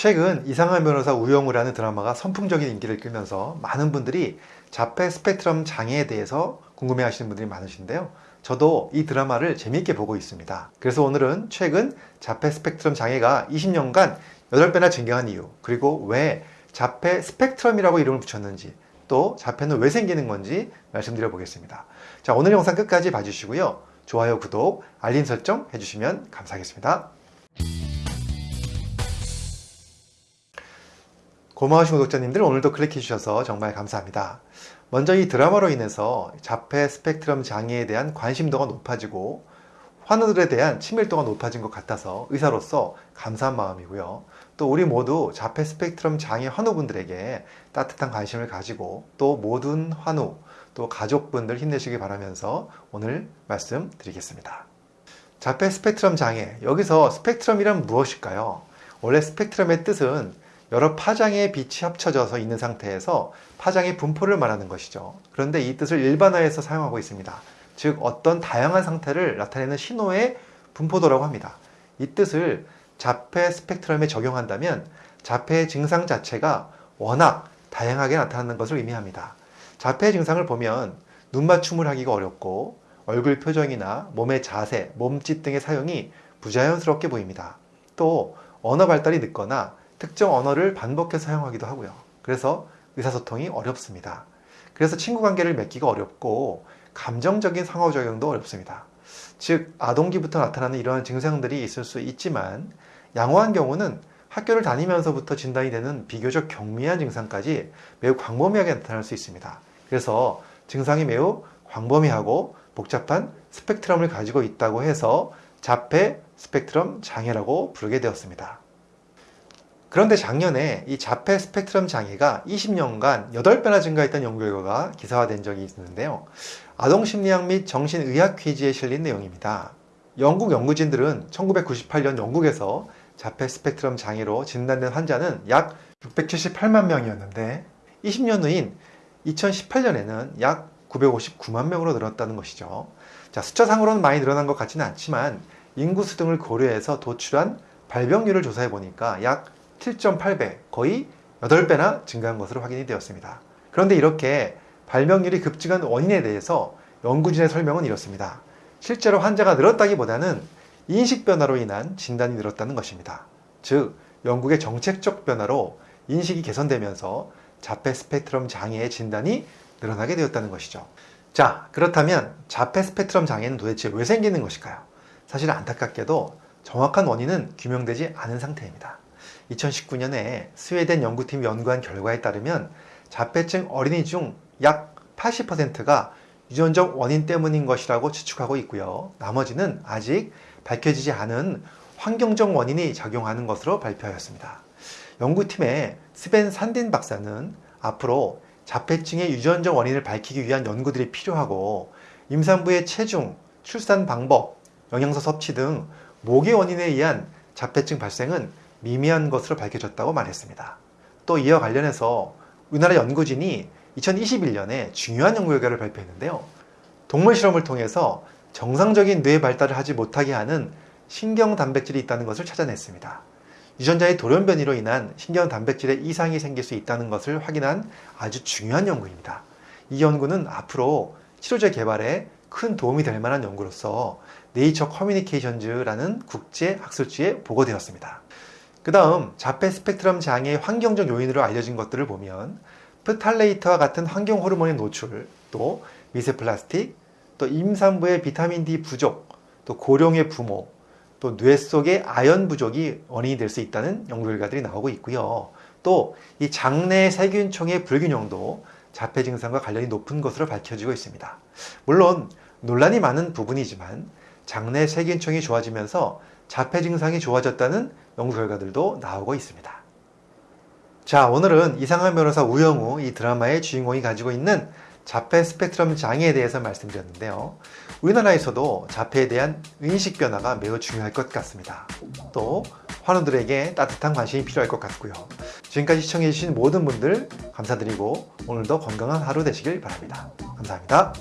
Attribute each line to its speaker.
Speaker 1: 최근 이상한 변호사 우영우라는 드라마가 선풍적인 인기를 끌면서 많은 분들이 자폐 스펙트럼 장애에 대해서 궁금해 하시는 분들이 많으신데요. 저도 이 드라마를 재미있게 보고 있습니다. 그래서 오늘은 최근 자폐 스펙트럼 장애가 20년간 8배나 증가한 이유, 그리고 왜 자폐 스펙트럼이라고 이름을 붙였는지, 또 자폐는 왜 생기는 건지 말씀드려 보겠습니다. 자, 오늘 영상 끝까지 봐주시고요. 좋아요, 구독, 알림 설정 해주시면 감사하겠습니다. 고마우신 구독자님들 오늘도 클릭해 주셔서 정말 감사합니다. 먼저 이 드라마로 인해서 자폐 스펙트럼 장애에 대한 관심도가 높아지고 환우들에 대한 친밀도가 높아진 것 같아서 의사로서 감사한 마음이고요. 또 우리 모두 자폐 스펙트럼 장애 환우분들에게 따뜻한 관심을 가지고 또 모든 환우 또 가족분들 힘내시기 바라면서 오늘 말씀드리겠습니다. 자폐 스펙트럼 장애 여기서 스펙트럼이란 무엇일까요? 원래 스펙트럼의 뜻은 여러 파장의 빛이 합쳐져서 있는 상태에서 파장의 분포를 말하는 것이죠. 그런데 이 뜻을 일반화해서 사용하고 있습니다. 즉 어떤 다양한 상태를 나타내는 신호의 분포도라고 합니다. 이 뜻을 자폐 스펙트럼에 적용한다면 자폐의 증상 자체가 워낙 다양하게 나타나는 것을 의미합니다. 자폐 증상을 보면 눈 맞춤을 하기가 어렵고 얼굴 표정이나 몸의 자세, 몸짓 등의 사용이 부자연스럽게 보입니다. 또 언어 발달이 늦거나 특정 언어를 반복해서 사용하기도 하고요. 그래서 의사소통이 어렵습니다. 그래서 친구 관계를 맺기가 어렵고 감정적인 상호작용도 어렵습니다. 즉 아동기부터 나타나는 이러한 증상들이 있을 수 있지만 양호한 경우는 학교를 다니면서부터 진단이 되는 비교적 경미한 증상까지 매우 광범위하게 나타날 수 있습니다. 그래서 증상이 매우 광범위하고 복잡한 스펙트럼을 가지고 있다고 해서 자폐 스펙트럼 장애라고 부르게 되었습니다. 그런데 작년에 이 자폐 스펙트럼 장애가 20년간 8배나 증가했던 연구 결과가 기사화된 적이 있는데요. 아동심리학 및 정신의학 퀴즈에 실린 내용입니다. 영국 연구진들은 1998년 영국에서 자폐 스펙트럼 장애로 진단된 환자는 약 678만 명이었는데 20년 후인 2018년에는 약 959만 명으로 늘었다는 것이죠. 자, 숫자상으로는 많이 늘어난 것 같지는 않지만 인구 수 등을 고려해서 도출한 발병률을 조사해 보니까 약 7.8배, 거의 8배나 증가한 것으로 확인이 되었습니다. 그런데 이렇게 발병률이 급증한 원인에 대해서 연구진의 설명은 이렇습니다. 실제로 환자가 늘었다기보다는 인식 변화로 인한 진단이 늘었다는 것입니다. 즉, 영국의 정책적 변화로 인식이 개선되면서 자폐 스펙트럼 장애의 진단이 늘어나게 되었다는 것이죠. 자, 그렇다면 자폐 스펙트럼 장애는 도대체 왜 생기는 것일까요? 사실 안타깝게도 정확한 원인은 규명되지 않은 상태입니다. 2019년에 스웨덴 연구팀이 연구한 결과에 따르면 자폐증 어린이 중 약 80%가 유전적 원인 때문인 것이라고 추측하고 있고요. 나머지는 아직 밝혀지지 않은 환경적 원인이 작용하는 것으로 발표하였습니다. 연구팀의 스벤 산딘 박사는 앞으로 자폐증의 유전적 원인을 밝히기 위한 연구들이 필요하고 임산부의 체중, 출산 방법, 영양소 섭취 등 모기 원인에 의한 자폐증 발생은 미미한 것으로 밝혀졌다고 말했습니다. 또 이와 관련해서 우리나라 연구진이 2021년에 중요한 연구 결과를 발표했는데요. 동물 실험을 통해서 정상적인 뇌 발달을 하지 못하게 하는 신경 단백질이 있다는 것을 찾아냈습니다. 유전자의 돌연 변이로 인한 신경 단백질의 이상이 생길 수 있다는 것을 확인한 아주 중요한 연구입니다. 이 연구는 앞으로 치료제 개발에 큰 도움이 될 만한 연구로서 네이처 커뮤니케이션즈라는 국제 학술지에 보고되었습니다. 그 다음 자폐 스펙트럼 장애의 환경적 요인으로 알려진 것들을 보면 프탈레이트와 같은 환경 호르몬의 노출, 또 미세 플라스틱, 또 임산부의 비타민 D 부족, 또 고령의 부모, 또 뇌 속의 아연 부족이 원인이 될 수 있다는 연구 결과들이 나오고 있고요. 또 이 장내 세균총의 불균형도 자폐 증상과 관련이 높은 것으로 밝혀지고 있습니다. 물론 논란이 많은 부분이지만 장내 세균총이 좋아지면서 자폐 증상이 좋아졌다는 연구 결과들도 나오고 있습니다. 자 오늘은 이상한 변호사 우영우 이 드라마의 주인공이 가지고 있는 자폐 스펙트럼 장애에 대해서 말씀드렸는데요. 우리나라에서도 자폐에 대한 인식 변화가 매우 중요할 것 같습니다. 또 환우들에게 따뜻한 관심이 필요할 것 같고요. 지금까지 시청해주신 모든 분들 감사드리고 오늘도 건강한 하루 되시길 바랍니다. 감사합니다.